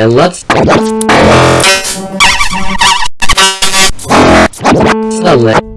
And let's... Select.